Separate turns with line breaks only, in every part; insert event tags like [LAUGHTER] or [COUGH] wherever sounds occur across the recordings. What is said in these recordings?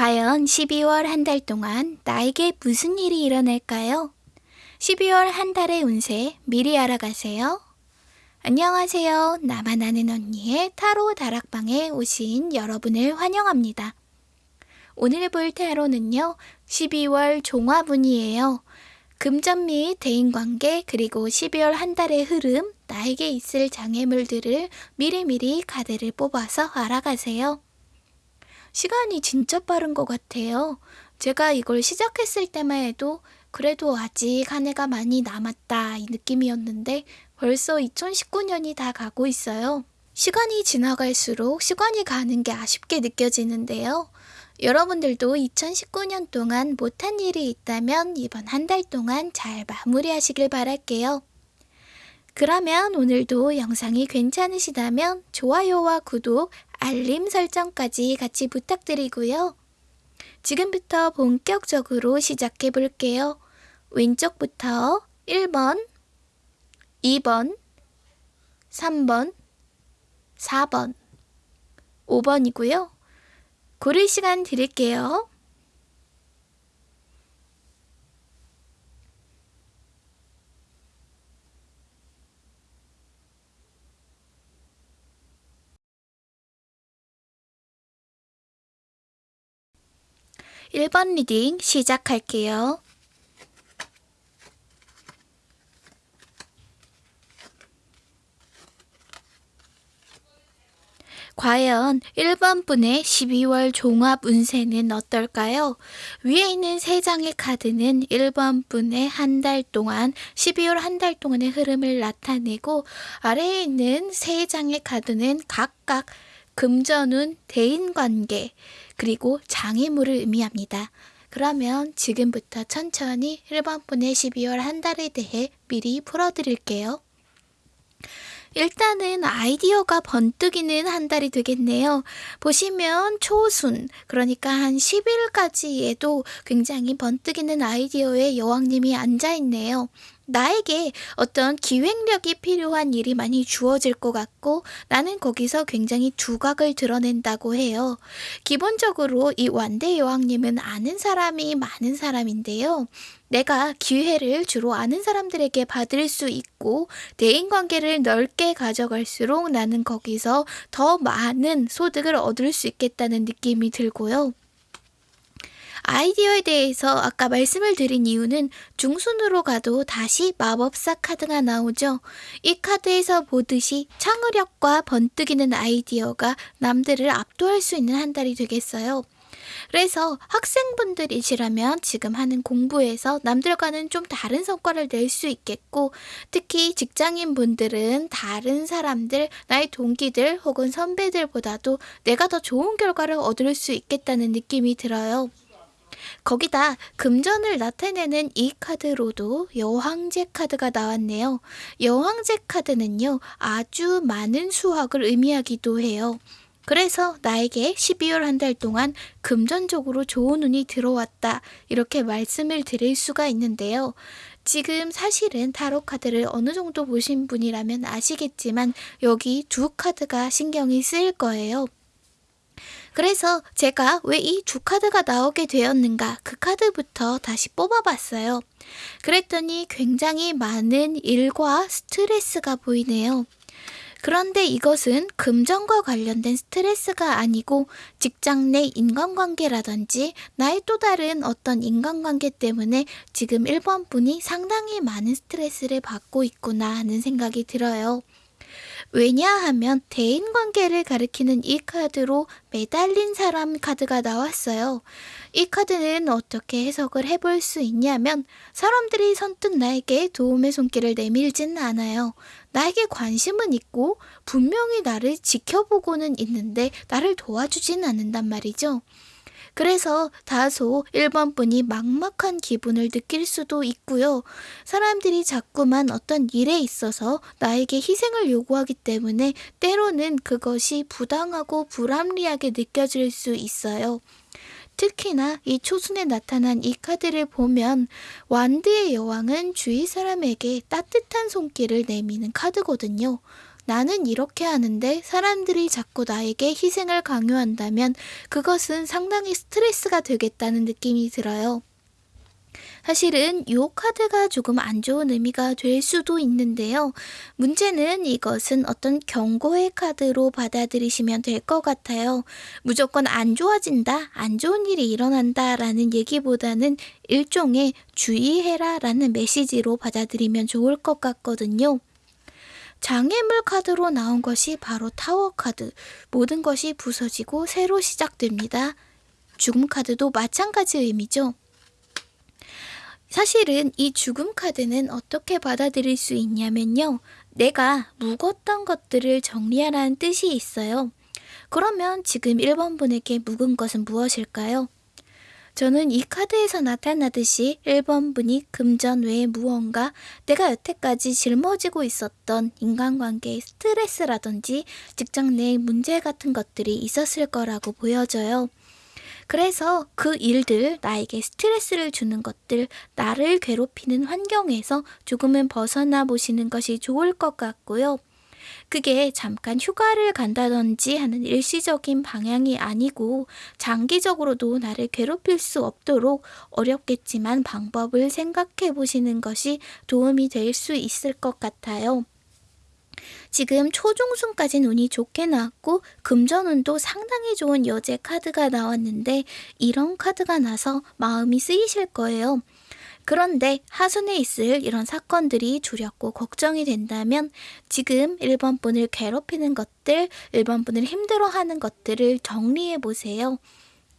과연 12월 한 달 동안 나에게 무슨 일이 일어날까요? 12월 한 달의 운세 미리 알아가세요. 안녕하세요. 나만 아는 언니의 타로 다락방에 오신 여러분을 환영합니다. 오늘 볼 타로는요, 12월 종합운이에요. 금전 및 대인관계 그리고 12월 한 달의 흐름, 나에게 있을 장애물들을 미리미리 카드를 뽑아서 알아가세요. 시간이 진짜 빠른 것 같아요. 제가 이걸 시작했을 때만 해도 그래도 아직 한 해가 많이 남았다 이 느낌이었는데 벌써 2019년이 다 가고 있어요. 시간이 지나갈수록 시간이 가는 게 아쉽게 느껴지는데요. 여러분들도 2019년 동안 못한 일이 있다면 이번 한 달 동안 잘 마무리하시길 바랄게요. 그러면 오늘도 영상이 괜찮으시다면 좋아요와 구독, 알림 설정까지 같이 부탁드리고요. 지금부터 본격적으로 시작해 볼게요. 왼쪽부터 1번, 2번, 3번, 4번, 5번이고요. 고를 시간 드릴게요. 1번 reading 시작할게요. 과연 1번 분의 12월 종합 운세는 어떨까요? 위에 있는 3장의 카드는 1번 분의 한 달 동안 12월 한 달 동안의 흐름을 나타내고 아래에 있는 3장의 카드는 각각 금전운, 대인관계, 그리고 장애물을 의미합니다. 그러면 지금부터 천천히 1번 분의 12월 한 달에 대해 미리 풀어드릴게요. 일단은 아이디어가 번뜩이는 한 달이 되겠네요. 보시면 초순, 그러니까 한 10일까지에도 굉장히 번뜩이는 아이디어에 여왕님이 앉아있네요. 나에게 어떤 기획력이 필요한 일이 많이 주어질 것 같고 나는 거기서 굉장히 두각을 드러낸다고 해요. 기본적으로 이 완대 여왕님은 아는 사람이 많은 사람인데요. 내가 기회를 주로 아는 사람들에게 받을 수 있고 대인 관계를 넓게 가져갈수록 나는 거기서 더 많은 소득을 얻을 수 있겠다는 느낌이 들고요. 아이디어에 대해서 아까 말씀을 드린 이유는 중순으로 가도 다시 마법사 카드가 나오죠. 이 카드에서 보듯이 창의력과 번뜩이는 아이디어가 남들을 압도할 수 있는 한 달이 되겠어요. 그래서 학생분들이시라면 지금 하는 공부에서 남들과는 좀 다른 성과를 낼 수 있겠고 특히 직장인 분들은 다른 사람들, 나의 동기들 혹은 선배들보다도 내가 더 좋은 결과를 얻을 수 있겠다는 느낌이 들어요. 거기다 금전을 나타내는 이 카드로도 여황제 카드가 나왔네요. 여황제 카드는요, 아주 많은 수확을 의미하기도 해요. 그래서 나에게 12월 한 달 동안 금전적으로 좋은 운이 들어왔다. 이렇게 말씀을 드릴 수가 있는데요. 지금 사실은 타로 카드를 어느 정도 보신 분이라면 아시겠지만 여기 두 카드가 신경이 쓰일 거예요. 그래서 제가 왜이두 카드가 나오게 되었는가 그 카드부터 다시 뽑아봤어요. 그랬더니 굉장히 많은 일과 스트레스가 보이네요. 그런데 이것은 금전과 관련된 스트레스가 아니고 직장 내 인간관계라든지 나의 또 다른 어떤 인간관계 때문에 지금 1번 분이 상당히 많은 스트레스를 받고 있구나 하는 생각이 들어요. 왜냐하면 대인관계를 가리키는 이 카드로 매달린 사람 카드가 나왔어요. 이 카드는 어떻게 해석을 해볼 수 있냐면 사람들이 선뜻 나에게 도움의 손길을 내밀지는 않아요. 나에게 관심은 있고 분명히 나를 지켜보고는 있는데 나를 도와주지는 않는단 말이죠. 그래서 다소 1번 분이 막막한 기분을 느낄 수도 있고요. 사람들이 자꾸만 어떤 일에 있어서 나에게 희생을 요구하기 때문에 때로는 그것이 부당하고 불합리하게 느껴질 수 있어요. 특히나 이 초순에 나타난 이 카드를 보면 완드의 여왕은 주위 사람에게 따뜻한 손길을 내미는 카드거든요. 나는 이렇게 하는데 사람들이 자꾸 나에게 희생을 강요한다면 그것은 상당히 스트레스가 되겠다는 느낌이 들어요. 사실은 이 카드가 조금 안 좋은 의미가 될 수도 있는데요. 문제는 이것은 어떤 경고의 카드로 받아들이시면 될 것 같아요. 무조건 안 좋아진다, 안 좋은 일이 일어난다 라는 얘기보다는 일종의 주의해라 라는 메시지로 받아들이면 좋을 것 같거든요. 장애물 카드로 나온 것이 바로 타워 카드. 모든 것이 부서지고 새로 시작됩니다. 죽음 카드도 마찬가지 의미죠. 사실은 이 죽음 카드는 어떻게 받아들일 수 있냐면요. 내가 묵었던 것들을 정리하라는 뜻이 있어요. 그러면 지금 1번 분에게 묵은 것은 무엇일까요? 저는 이 카드에서 나타나듯이 1번 분이 금전 외에 무언가 내가 여태까지 짊어지고 있었던 인간관계의 스트레스라든지 직장 내 문제 같은 것들이 있었을 거라고 보여져요. 그래서 그 일들, 나에게 스트레스를 주는 것들, 나를 괴롭히는 환경에서 조금은 벗어나 보시는 것이 좋을 것 같고요. 그게 잠깐 휴가를 간다든지 하는 일시적인 방향이 아니고 장기적으로도 나를 괴롭힐 수 없도록 어렵겠지만 방법을 생각해 보시는 것이 도움이 될 수 있을 것 같아요. 지금 초중순까지 운이 좋게 나왔고 금전운도 상당히 좋은 여제 카드가 나왔는데 이런 카드가 나서 마음이 쓰이실 거예요. 그런데 하순에 있을 이런 사건들이 두렵고 걱정이 된다면 지금 1번 분을 괴롭히는 것들, 1번 분을 힘들어하는 것들을 정리해 보세요.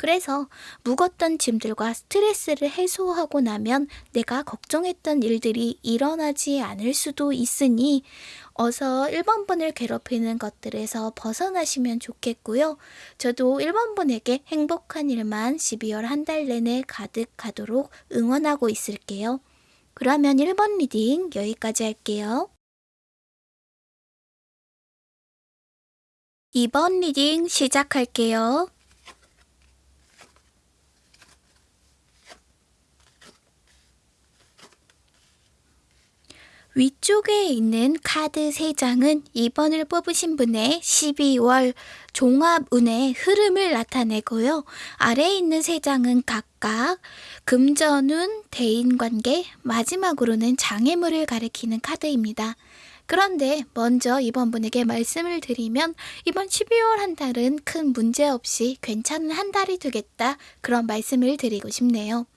그래서 묵었던 짐들과 스트레스를 해소하고 나면 내가 걱정했던 일들이 일어나지 않을 수도 있으니 어서 1번 분을 괴롭히는 것들에서 벗어나시면 좋겠고요. 저도 1번 분에게 행복한 일만 12월 한 달 내내 가득하도록 응원하고 있을게요. 그러면 1번 reading 여기까지 할게요. 2번 reading 시작할게요. 위쪽에 있는 카드 3장은 2번을 뽑으신 분의 12월 종합운의 흐름을 나타내고요. 아래에 있는 3장은 각각 금전운, 대인관계, 마지막으로는 장애물을 가리키는 카드입니다. 그런데 먼저 이번 분에게 말씀을 드리면 이번 12월 한 달은 큰 문제 없이 괜찮은 한 달이 되겠다 그런 말씀을 드리고 싶네요.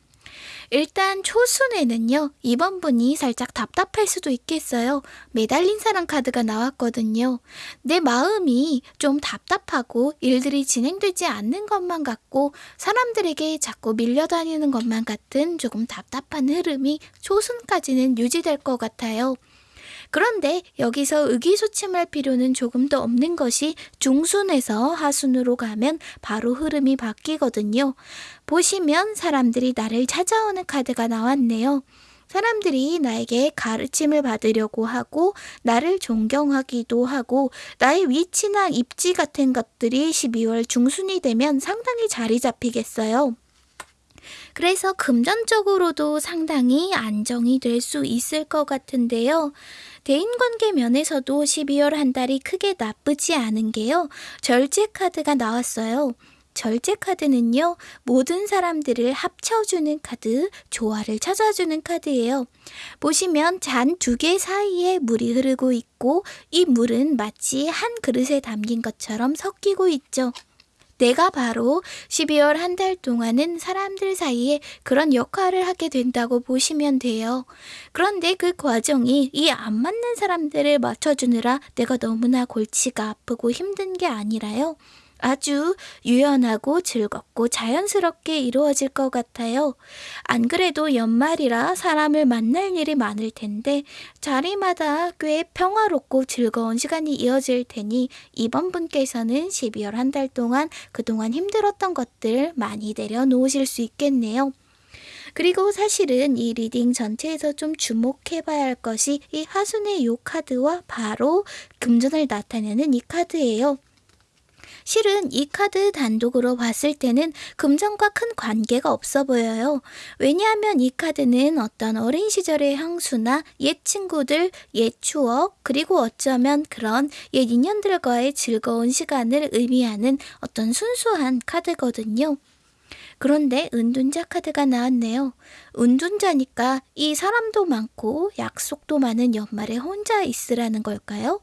일단 초순에는요. 이번 분이 살짝 답답할 수도 있겠어요. 매달린 사람 카드가 나왔거든요. 내 마음이 좀 답답하고 일들이 진행되지 않는 것만 같고 사람들에게 자꾸 밀려다니는 것만 같은 조금 답답한 흐름이 초순까지는 유지될 것 같아요. 그런데 여기서 의기소침할 필요는 조금 더 없는 것이 중순에서 하순으로 가면 바로 흐름이 바뀌거든요. 보시면 사람들이 나를 찾아오는 카드가 나왔네요. 사람들이 나에게 가르침을 받으려고 하고 나를 존경하기도 하고 나의 위치나 입지 같은 것들이 12월 중순이 되면 상당히 자리 잡히겠어요. 그래서 금전적으로도 상당히 안정이 될 수 있을 것 같은데요. 대인관계 면에서도 12월 한 달이 크게 나쁘지 않은 게요. 절제 카드가 나왔어요. 절제 카드는요, 모든 사람들을 합쳐주는 카드, 조화를 찾아주는 카드예요. 보시면 잔 두 개 사이에 물이 흐르고 있고, 이 물은 마치 한 그릇에 담긴 것처럼 섞이고 있죠. 내가 바로 12월 한 달 동안은 사람들 사이에 그런 역할을 하게 된다고 보시면 돼요. 그런데 그 과정이 이 안 맞는 사람들을 맞춰주느라 내가 너무나 골치가 아프고 힘든 게 아니라요. 아주 유연하고 즐겁고 자연스럽게 이루어질 것 같아요. 안 그래도 연말이라 사람을 만날 일이 많을 텐데 자리마다 꽤 평화롭고 즐거운 시간이 이어질 테니 이번 분께서는 12월 한 달 동안 그동안 힘들었던 것들 많이 내려놓으실 수 있겠네요. 그리고 사실은 이 reading 전체에서 좀 주목해 봐야 할 것이 이 하순의 요 카드와 바로 금전을 나타내는 이 카드예요. 실은 이 카드 단독으로 봤을 때는 금전과 큰 관계가 없어 보여요. 왜냐하면 이 카드는 어떤 어린 시절의 향수나 옛 친구들, 옛 추억, 그리고 어쩌면 그런 옛 인연들과의 즐거운 시간을 의미하는 어떤 순수한 카드거든요. 그런데 은둔자 카드가 나왔네요. 은둔자니까 이 사람도 많고 약속도 많은 연말에 혼자 있으라는 걸까요?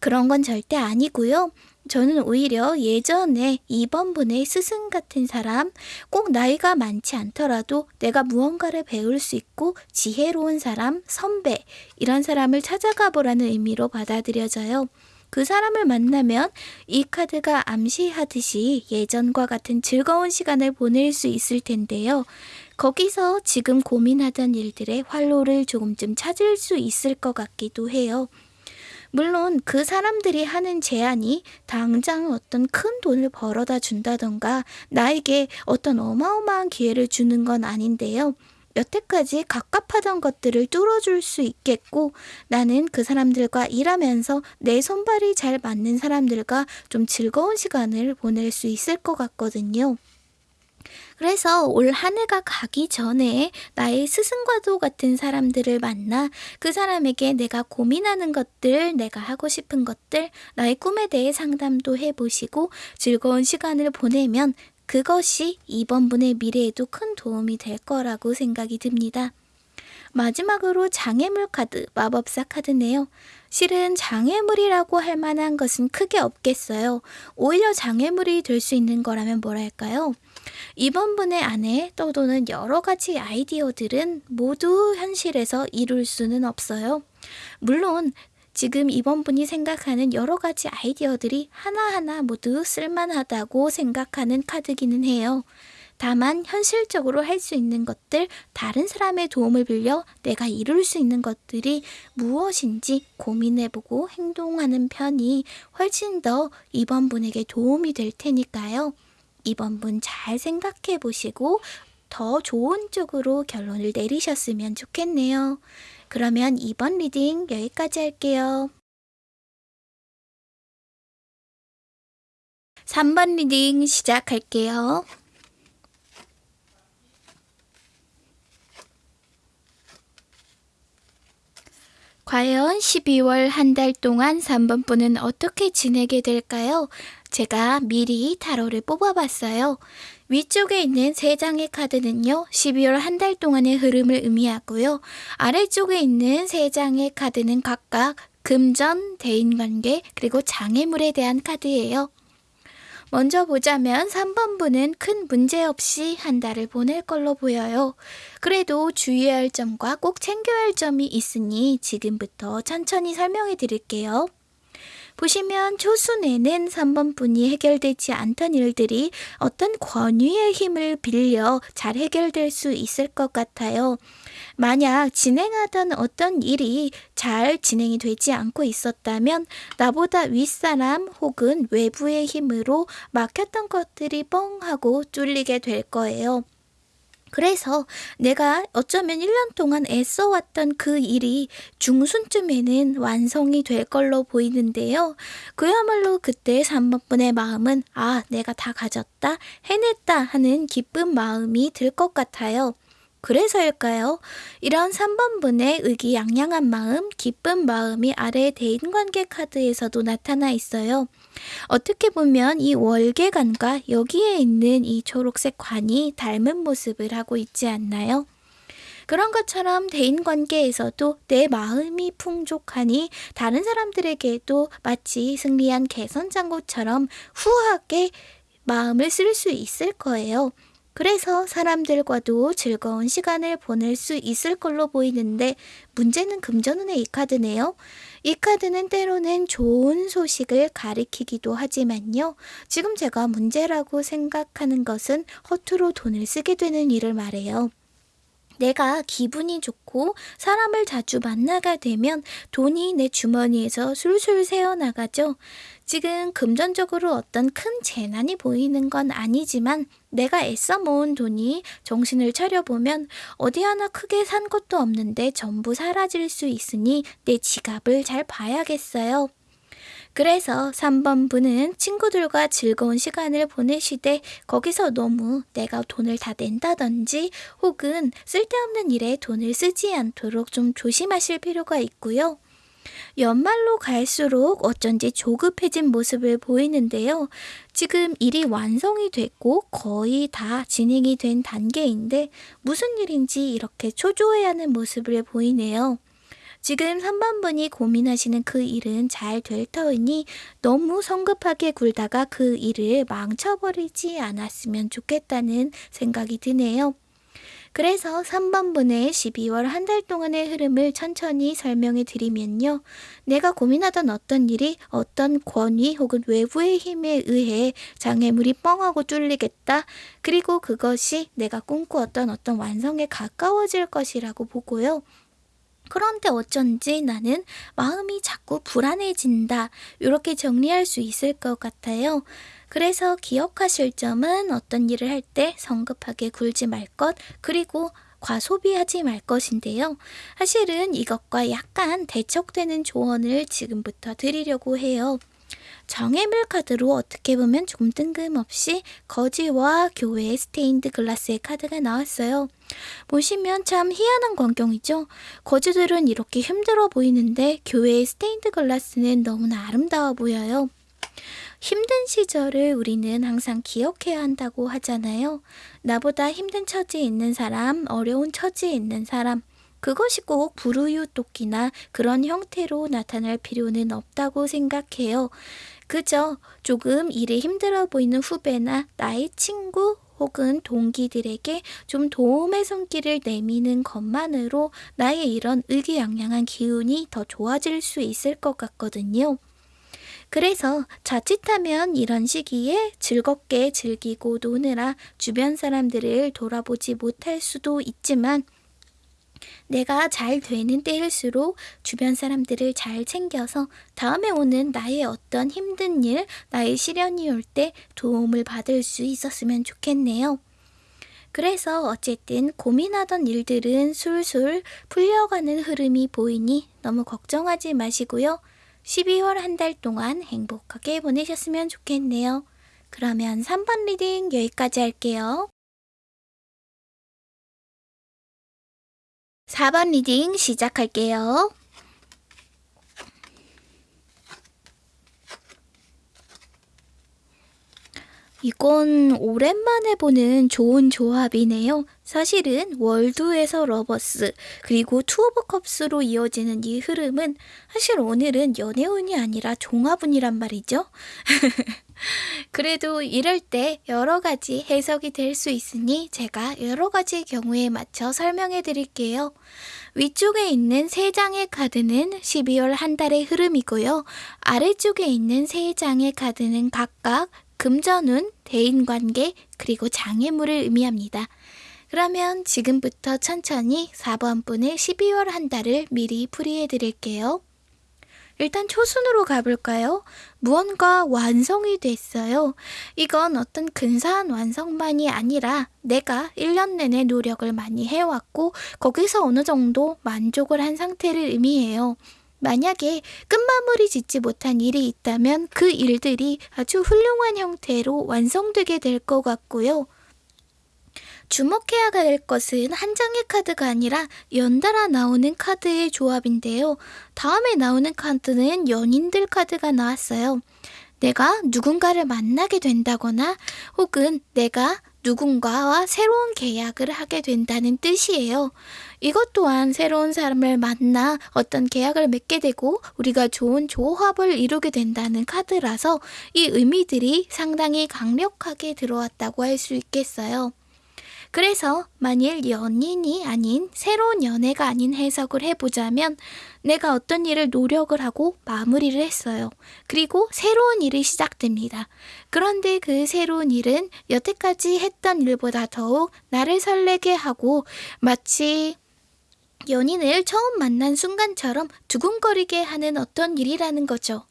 그런 건 절대 아니고요. 저는 오히려 예전에 2번 분의 스승 같은 사람, 꼭 나이가 많지 않더라도 내가 무언가를 배울 수 있고 지혜로운 사람, 선배, 이런 사람을 찾아가 보라는 의미로 받아들여져요. 그 사람을 만나면 이 카드가 암시하듯이 예전과 같은 즐거운 시간을 보낼 수 있을 텐데요. 거기서 지금 고민하던 일들의 활로를 조금쯤 찾을 수 있을 것 같기도 해요. 물론 그 사람들이 하는 제안이 당장 어떤 큰 돈을 벌어다 준다던가 나에게 어떤 어마어마한 기회를 주는 건 아닌데요. 여태까지 갑갑하던 것들을 뚫어줄 수 있겠고 나는 그 사람들과 일하면서 내 손발이 잘 맞는 사람들과 좀 즐거운 시간을 보낼 수 있을 것 같거든요. 그래서 올 한 해가 가기 전에 나의 스승과도 같은 사람들을 만나 그 사람에게 내가 고민하는 것들, 내가 하고 싶은 것들, 나의 꿈에 대해 상담도 해보시고 즐거운 시간을 보내면 그것이 이번 분의 미래에도 큰 도움이 될 거라고 생각이 듭니다. 마지막으로 장애물 카드, 마법사 카드네요. 실은 장애물이라고 할 만한 것은 크게 없겠어요. 오히려 장애물이 될 수 있는 거라면 뭐랄까요? 이번 분의 안에 떠도는 여러 가지 아이디어들은 모두 현실에서 이룰 수는 없어요. 물론 지금 이번 분이 생각하는 여러 가지 아이디어들이 하나하나 모두 쓸만하다고 생각하는 카드기는 해요. 다만 현실적으로 할 수 있는 것들, 다른 사람의 도움을 빌려 내가 이룰 수 있는 것들이 무엇인지 고민해보고 행동하는 편이 훨씬 더 2번 분에게 도움이 될 테니까요. 2번 분 잘 생각해 보시고 더 좋은 쪽으로 결론을 내리셨으면 좋겠네요. 그러면 2번 reading 여기까지 할게요. 3번 reading 시작할게요. 과연 12월 한 달 동안 3번 분은 어떻게 지내게 될까요? 제가 미리 타로를 뽑아봤어요. 위쪽에 있는 세 장의 카드는요, 12월 한 달 동안의 흐름을 의미하고요. 아래쪽에 있는 세 장의 카드는 각각 금전, 대인관계, 그리고 장애물에 대한 카드예요. 먼저 보자면 3번분은 큰 문제 없이 한 달을 보낼 걸로 보여요. 그래도 주의할 점과 꼭 챙겨야 할 점이 있으니 지금부터 천천히 설명해 드릴게요. 보시면 초순에는 3번 분이 해결되지 않던 일들이 어떤 권위의 힘을 빌려 잘 해결될 수 있을 것 같아요. 만약 진행하던 어떤 일이 잘 진행이 되지 않고 있었다면 나보다 윗사람 혹은 외부의 힘으로 막혔던 것들이 뻥 하고 뚫리게 될 거예요. 그래서 내가 어쩌면 1년 동안 애써왔던 그 일이 중순쯤에는 완성이 될 걸로 보이는데요. 그야말로 그때 3번분의 마음은 아, 내가 다 가졌다, 해냈다 하는 기쁜 마음이 들 것 같아요. 그래서일까요? 이런 3번분의 의기양양한 마음, 기쁜 마음이 아래 대인관계 카드에서도 나타나 있어요. 어떻게 보면 이 월계관과 여기에 있는 이 초록색 관이 닮은 모습을 하고 있지 않나요? 그런 것처럼 대인 관계에서도 내 마음이 풍족하니 다른 사람들에게도 마치 승리한 개선장구처럼 후하게 마음을 쓸 수 있을 거예요. 그래서 사람들과도 즐거운 시간을 보낼 수 있을 걸로 보이는데 문제는 금전운의 이 카드네요. 이 카드는 때로는 좋은 소식을 가리키기도 하지만요. 지금 제가 문제라고 생각하는 것은 허투루 돈을 쓰게 되는 일을 말해요. 내가 기분이 좋고 사람을 자주 만나게 되면 돈이 내 주머니에서 술술 새어나가죠. 지금 금전적으로 어떤 큰 재난이 보이는 건 아니지만 내가 애써 모은 돈이 정신을 차려보면 어디 하나 크게 산 것도 없는데 전부 사라질 수 있으니 내 지갑을 잘 봐야겠어요. 그래서 3번 분은 친구들과 즐거운 시간을 보내시되 거기서 너무 내가 돈을 다 낸다든지 혹은 쓸데없는 일에 돈을 쓰지 않도록 좀 조심하실 필요가 있고요. 연말로 갈수록 어쩐지 조급해진 모습을 보이는데요. 지금 일이 완성이 됐고 거의 다 진행이 된 단계인데 무슨 일인지 이렇게 초조해하는 모습을 보이네요. 지금 3번분이 고민하시는 그 일은 잘 될 터이니 너무 성급하게 굴다가 그 일을 망쳐버리지 않았으면 좋겠다는 생각이 드네요. 그래서 3번분의 12월 한 달 동안의 흐름을 천천히 설명해 드리면요. 내가 고민하던 어떤 일이 어떤 권위 혹은 외부의 힘에 의해 장애물이 뻥하고 뚫리겠다. 그리고 그것이 내가 꿈꾸었던 어떤 완성에 가까워질 것이라고 보고요. 그런데 어쩐지 나는 마음이 자꾸 불안해진다. 이렇게 정리할 수 있을 것 같아요. 그래서 기억하실 점은 어떤 일을 할 때 성급하게 굴지 말 것, 그리고 과소비하지 말 것인데요. 사실은 이것과 약간 대척되는 조언을 지금부터 드리려고 해요. 장애물 카드로 어떻게 보면 좀 뜬금없이 거지와 교회 스테인드 글라스의 카드가 나왔어요. 보시면 참 희한한 광경이죠. 거지들은 이렇게 힘들어 보이는데 교회의 스테인드 글라스는 너무나 아름다워 보여요. 힘든 시절을 우리는 항상 기억해야 한다고 하잖아요. 나보다 힘든 처지에 있는 사람, 어려운 처지에 있는 사람, 그것이 꼭 불우유토끼나 그런 형태로 나타날 필요는 없다고 생각해요. 그저 조금 일이 힘들어 보이는 후배나 나의 친구 혹은 동기들에게 좀 도움의 손길을 내미는 것만으로 나의 이런 의기양양한 기운이 더 좋아질 수 있을 것 같거든요. 그래서 자칫하면 이런 시기에 즐겁게 즐기고 노느라 주변 사람들을 돌아보지 못할 수도 있지만 내가 잘 되는 때일수록 주변 사람들을 잘 챙겨서 다음에 오는 나의 어떤 힘든 일, 나의 시련이 올 때 도움을 받을 수 있었으면 좋겠네요. 그래서 어쨌든 고민하던 일들은 술술 풀려가는 흐름이 보이니 너무 걱정하지 마시고요. 12월 한 달 동안 행복하게 보내셨으면 좋겠네요. 그러면 3번 reading 여기까지 할게요. 4번 reading 시작할게요. 이건 오랜만에 보는 좋은 조합이네요. 사실은 World에서 Lovers 그리고 Two of Cups로 이어지는 이 흐름은 사실 오늘은 연애운이 아니라 종합운이란 말이죠. [LAUGHS] 그래도 이럴 때 여러 가지 해석이 될 수 있으니 제가 여러 가지 경우에 맞춰 설명해 드릴게요. 위쪽에 있는 세 장의 카드는 12월 한 달의 흐름이고요. 아래쪽에 있는 세 장의 카드는 각각 금전운, 대인관계, 그리고 장애물을 의미합니다. 그러면 지금부터 천천히 4번 분의 12월 한 달을 미리 풀이해 드릴게요. 일단 초순으로 가볼까요? 무언가 완성이 됐어요. 이건 어떤 근사한 완성만이 아니라 내가 1년 내내 노력을 많이 해왔고 거기서 어느 정도 만족을 한 상태를 의미해요. 만약에 끝마무리 짓지 못한 일이 있다면 그 일들이 아주 훌륭한 형태로 완성되게 될 것 같고요. 주목해야 될 것은 한 장의 카드가 아니라 연달아 나오는 카드의 조합인데요. 다음에 나오는 카드는 연인들 카드가 나왔어요. 내가 누군가를 만나게 된다거나 혹은 내가 누군가와 새로운 계약을 하게 된다는 뜻이에요. 이것 또한 새로운 사람을 만나 어떤 계약을 맺게 되고 우리가 좋은 조합을 이루게 된다는 카드라서 이 의미들이 상당히 강력하게 들어왔다고 할 수 있겠어요. 그래서 만일 연인이 아닌 새로운 연애가 아닌 해석을 해보자면 내가 어떤 일을 노력을 하고 마무리를 했어요. 그리고 새로운 일이 시작됩니다. 그런데 그 새로운 일은 여태까지 했던 일보다 더욱 나를 설레게 하고 마치 연인을 처음 만난 순간처럼 두근거리게 하는 어떤 일이라는 거죠.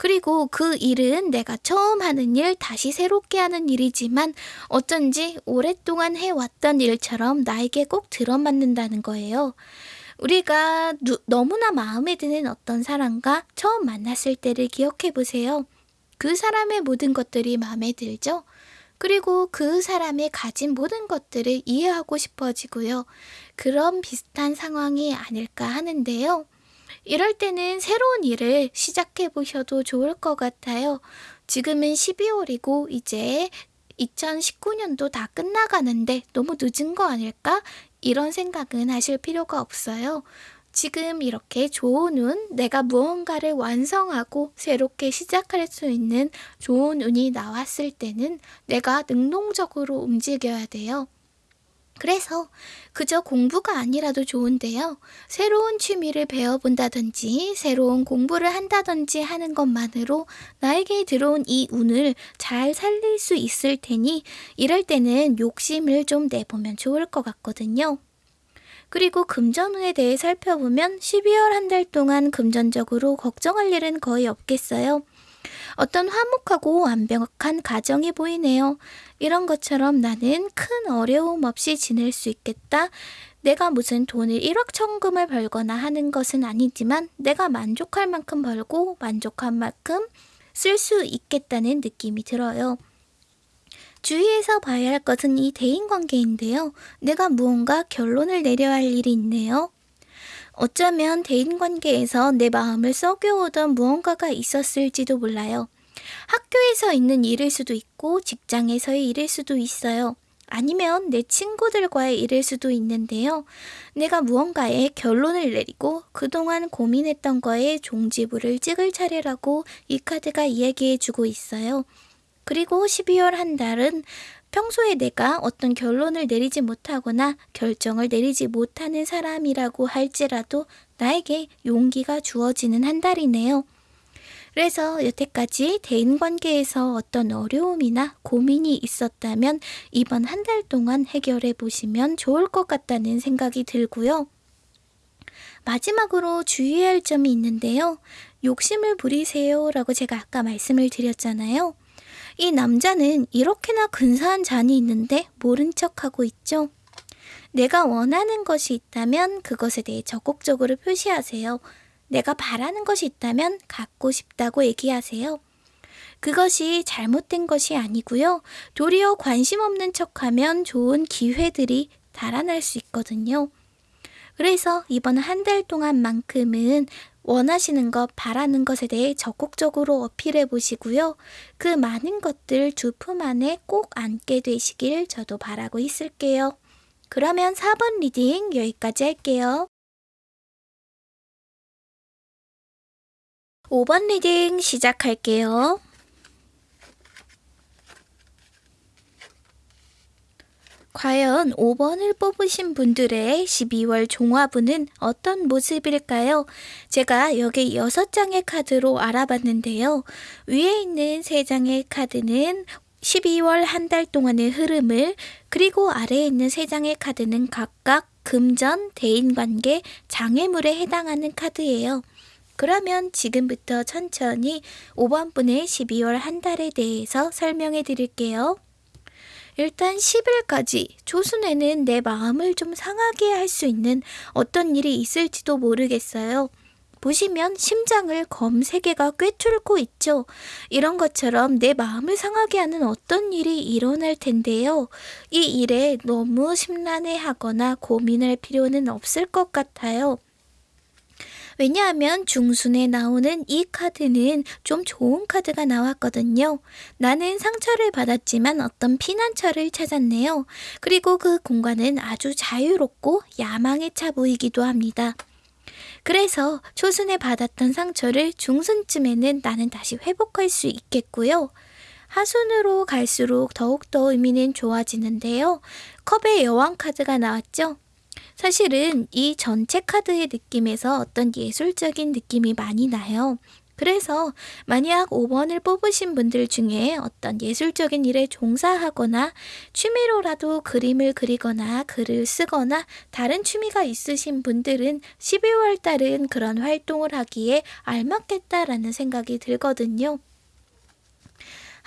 그리고 그 일은 내가 처음 하는 일, 다시 새롭게 하는 일이지만 어쩐지 오랫동안 해왔던 일처럼 나에게 꼭 들어맞는다는 거예요. 우리가 누, 너무나 마음에 드는 어떤 사람과 처음 만났을 때를 기억해 보세요. 그 사람의 모든 것들이 마음에 들죠? 그리고 그 사람의 가진 모든 것들을 이해하고 싶어지고요. 그런 비슷한 상황이 아닐까 하는데요. 이럴 때는 새로운 일을 시작해 보셔도 좋을 것 같아요. 지금은 12월이고 이제 2019년도 다 끝나가는데 너무 늦은 거 아닐까? 이런 생각은 하실 필요가 없어요. 지금 이렇게 좋은 운, 내가 무언가를 완성하고 새롭게 시작할 수 있는 좋은 운이 나왔을 때는 내가 능동적으로 움직여야 돼요. 그래서 그저 공부가 아니라도 좋은데요. 새로운 취미를 배워본다든지 새로운 공부를 한다든지 하는 것만으로 나에게 들어온 이 운을 잘 살릴 수 있을 테니 이럴 때는 욕심을 좀 내보면 좋을 것 같거든요. 그리고 금전운에 대해 살펴보면 12월 한 달 동안 금전적으로 걱정할 일은 거의 없겠어요. 어떤 화목하고 완벽한 가정이 보이네요. 이런 것처럼 나는 큰 어려움 없이 지낼 수 있겠다. 내가 무슨 돈을 1억 천금을 벌거나 하는 것은 아니지만 내가 만족할 만큼 벌고 만족한 만큼 쓸 수 있겠다는 느낌이 들어요. 주의해서 봐야 할 것은 이 대인관계인데요. 내가 무언가 결론을 내려야 할 일이 있네요. 어쩌면 대인관계에서 내 마음을 썩여오던 무언가가 있었을지도 몰라요. 학교에서 있는 일일 수도 있고 직장에서의 일일 수도 있어요. 아니면 내 친구들과의 일일 수도 있는데요. 내가 무언가에 결론을 내리고 그동안 고민했던 거에 종지부를 찍을 차례라고 이 카드가 이야기해 주고 있어요. 그리고 12월 한 달은 평소에 내가 어떤 결론을 내리지 못하거나 결정을 내리지 못하는 사람이라고 할지라도 나에게 용기가 주어지는 한 달이네요. 그래서 여태까지 대인 관계에서 어떤 어려움이나 고민이 있었다면 이번 한 달 동안 해결해 보시면 좋을 것 같다는 생각이 들고요. 마지막으로 주의해야 할 점이 있는데요. 욕심을 부리세요 라고 제가 아까 말씀을 드렸잖아요. 이 남자는 이렇게나 근사한 잔이 있는데 모른 척하고 있죠. 내가 원하는 것이 있다면 그것에 대해 적극적으로 표시하세요. 내가 바라는 것이 있다면 갖고 싶다고 얘기하세요. 그것이 잘못된 것이 아니고요. 도리어 관심 없는 척하면 좋은 기회들이 달아날 수 있거든요. 그래서 이번 한 달 동안만큼은 원하시는 것, 바라는 것에 대해 적극적으로 어필해 보시고요. 그 많은 것들 두 품 안에 꼭 안게 되시길 저도 바라고 있을게요. 그러면 4번 reading 여기까지 할게요. 5번 reading 시작할게요. 과연 5번을 뽑으신 분들의 12월 종합운은 어떤 모습일까요? 제가 여기 6장의 카드로 알아봤는데요. 위에 있는 3장의 카드는 12월 한 달 동안의 흐름을 그리고 아래에 있는 3장의 카드는 각각 금전, 대인관계, 장애물에 해당하는 카드예요. 그러면 지금부터 천천히 5번 분의 12월 한 달에 대해서 설명해 드릴게요. 일단 10일까지 조순에는 내 마음을 좀 상하게 할 수 있는 어떤 일이 있을지도 모르겠어요. 보시면 심장을 검 3개가 꿰뚫고 있죠. 이런 것처럼 내 마음을 상하게 하는 어떤 일이 일어날 텐데요. 이 일에 너무 심란해 하거나 고민할 필요는 없을 것 같아요. 왜냐하면 중순에 나오는 이 카드는 좀 좋은 카드가 나왔거든요. 나는 상처를 받았지만 어떤 피난처를 찾았네요. 그리고 그 공간은 아주 자유롭고 야망에 차 보이기도 합니다. 그래서 초순에 받았던 상처를 중순쯤에는 나는 다시 회복할 수 있겠고요. 하순으로 갈수록 더욱더 의미는 좋아지는데요. 컵의 여왕 카드가 나왔죠. 사실은 이 전체 카드의 느낌에서 어떤 예술적인 느낌이 많이 나요. 그래서 만약 5번을 뽑으신 분들 중에 어떤 예술적인 일에 종사하거나 취미로라도 그림을 그리거나 글을 쓰거나 다른 취미가 있으신 분들은 12월 달은 그런 활동을 하기에 알맞겠다라는 생각이 들거든요.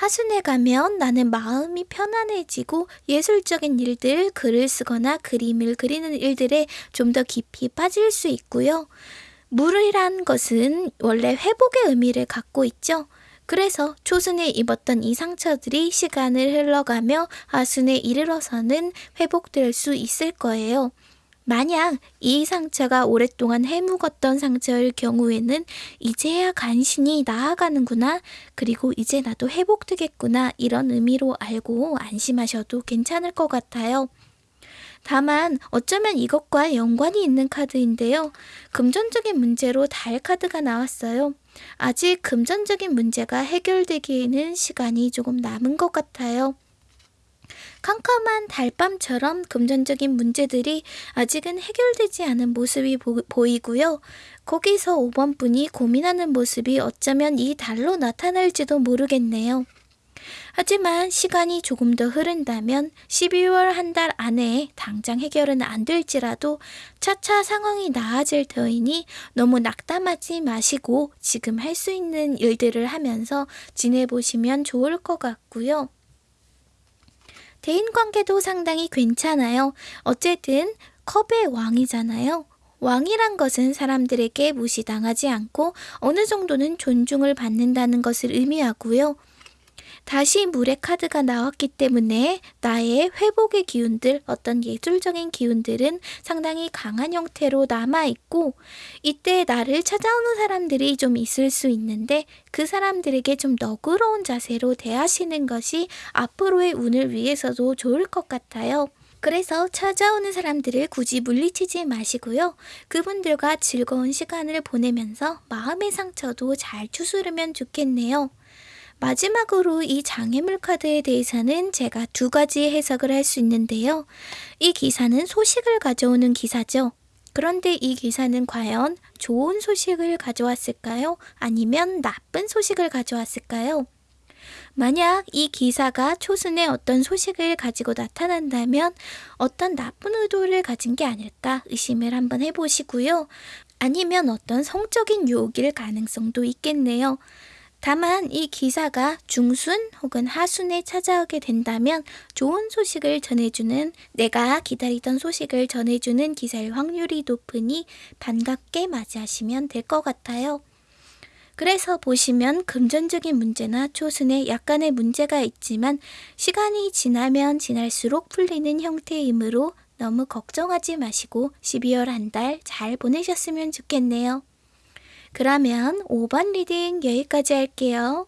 하순에 가면 나는 마음이 편안해지고 예술적인 일들, 글을 쓰거나 그림을 그리는 일들에 좀 더 깊이 빠질 수 있고요. 물이란 것은 원래 회복의 의미를 갖고 있죠. 그래서 초순에 입었던 이 상처들이 시간을 흘러가며 하순에 이르러서는 회복될 수 있을 거예요. 만약 이 상처가 오랫동안 해묵었던 상처일 경우에는 이제야 간신히 나아가는구나, 그리고 이제 나도 회복되겠구나, 이런 의미로 알고 안심하셔도 괜찮을 것 같아요. 다만 어쩌면 이것과 연관이 있는 카드인데요. 금전적인 문제로 달 카드가 나왔어요. 아직 금전적인 문제가 해결되기에는 시간이 조금 남은 것 같아요. 캄캄한 달밤처럼 금전적인 문제들이 아직은 해결되지 않은 모습이 보, 이고요 거기서 5번 분이 고민하는 모습이 어쩌면 이 달로 나타날지도 모르겠네요. 하지만 시간이 조금 더 흐른다면 12월 한 달 안에 당장 해결은 안 될지라도 차차 상황이 나아질 터이니 너무 낙담하지 마시고 지금 할 수 있는 일들을 하면서 지내보시면 좋을 것 같고요. 대인 관계도 상당히 괜찮아요. 어쨌든 컵의 왕이잖아요. 왕이란 것은 사람들에게 무시당하지 않고 어느 정도는 존중을 받는다는 것을 의미하고요. 다시 물의 카드가 나왔기 때문에 나의 회복의 기운들, 어떤 예술적인 기운들은 상당히 강한 형태로 남아있고, 이때 나를 찾아오는 사람들이 좀 있을 수 있는데, 그 사람들에게 좀 너그러운 자세로 대하시는 것이 앞으로의 운을 위해서도 좋을 것 같아요. 그래서 찾아오는 사람들을 굳이 물리치지 마시고요. 그분들과 즐거운 시간을 보내면서 마음의 상처도 잘 추스르면 좋겠네요. 마지막으로 이 장애물 카드에 대해서는 제가 두 가지 해석을 할 수 있는데요. 이 기사는 소식을 가져오는 기사죠. 그런데 이 기사는 과연 좋은 소식을 가져왔을까요? 아니면 나쁜 소식을 가져왔을까요? 만약 이 기사가 초순에 어떤 소식을 가지고 나타난다면 어떤 나쁜 의도를 가진 게 아닐까 의심을 한번 해보시고요. 아니면 어떤 성적인 유혹일 가능성도 있겠네요. 다만 이 기사가 중순 혹은 하순에 찾아오게 된다면 좋은 소식을 전해주는 내가 기다리던 소식을 전해주는 기사일 확률이 높으니 반갑게 맞이하시면 될 것 같아요. 그래서 보시면 금전적인 문제나 초순에 약간의 문제가 있지만 시간이 지나면 지날수록 풀리는 형태이므로 너무 걱정하지 마시고 12월 한 달 잘 보내셨으면 좋겠네요. 그러면 5번 reading 여기까지 할게요.